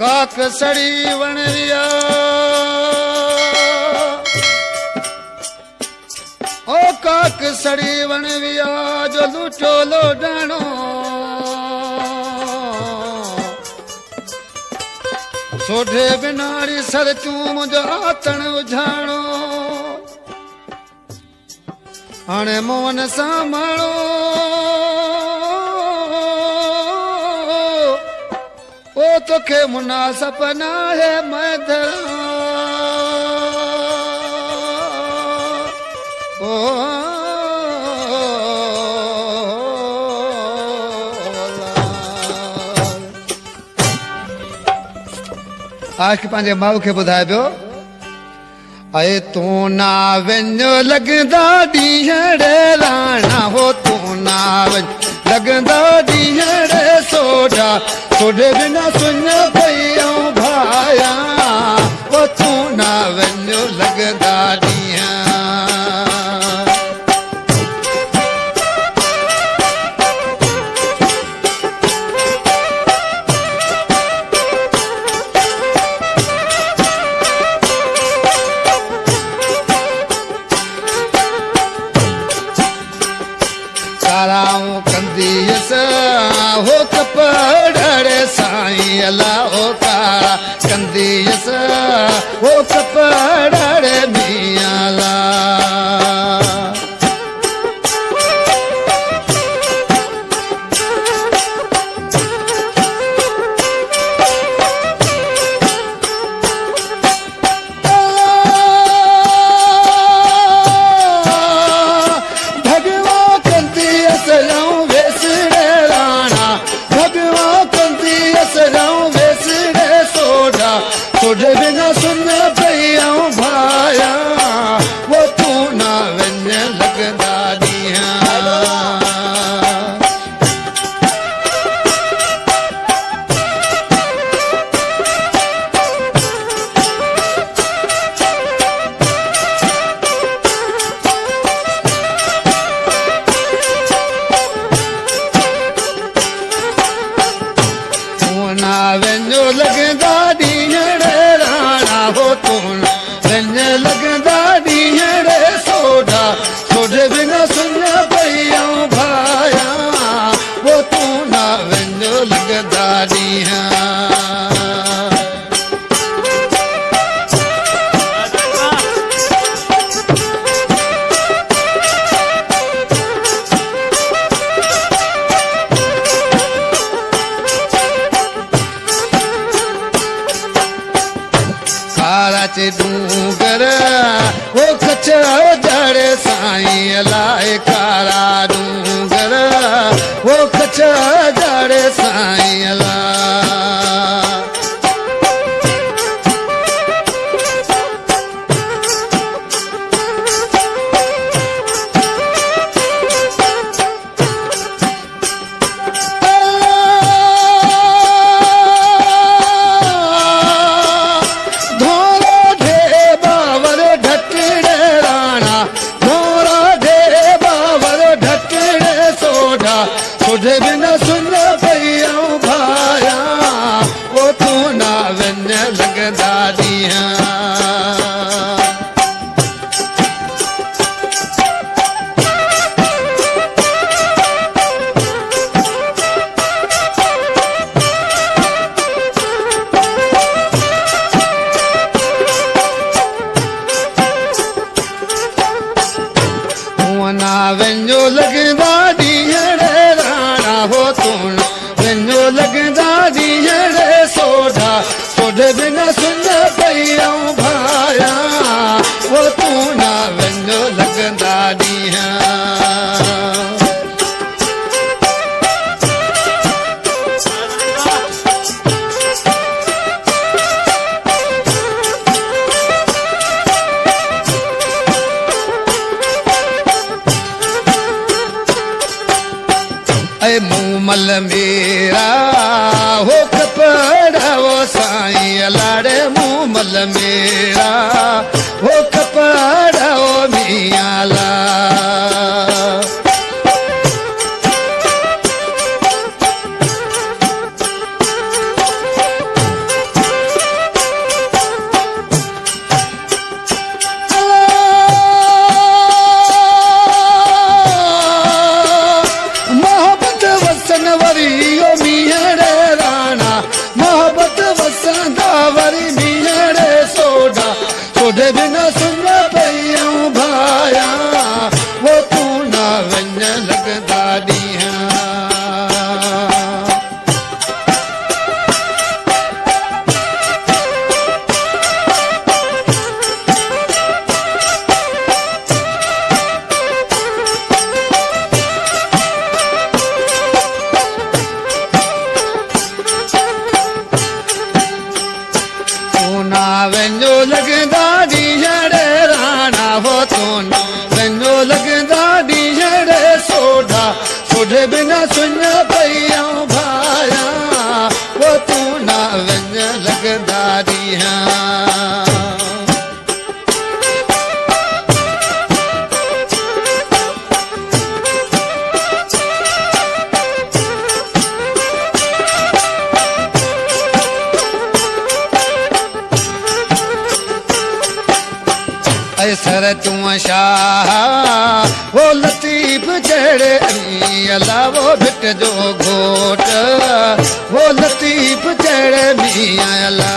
काक सड़ी वण ओ काक सड़ी वण विया जो लूटो लोडणो। सोढे बिनाड़ी सर चूम जो आतण उझाणो। هاڻي موهن سان ماڻو او توکي مناسب نه آهي ميدر او آشڪ پنهنجي ماءُ کي ٻڌائي پيو ائي تون نا وڃو لڳندا ڏينهن راڻا هو تون نا وڃ لڳندا ڏينهن سوڍي بنا سڃ پئي ۽ ڀايا او تون نا وڃو لڳندا हो कपड़े साईं अला हो कारा कंदीअस हो कपड़े لڳندا ڏينهن راڻا هو تون لڳندا डूंगर कच्छ जड़े साईं लाए कारा डूंगर वो कच्छ जड़े साईं सुन भैया भाया वो तू ना लगदा दिया वञो लॻंदा ॾींहं هو تون نه وڃو لڳندا ڏينهن سوڍا سوڍي بنا سن پئي ڀايا. وو تون نا وڃو لڳندا ڏينهن ऐ मूमल ਲੱਗਦਾ कर तूं शाह वो लतीफ़ जहिड़े अली अला वो भिट जो घोट वो लतीफ़ जहिड़े मीअं अला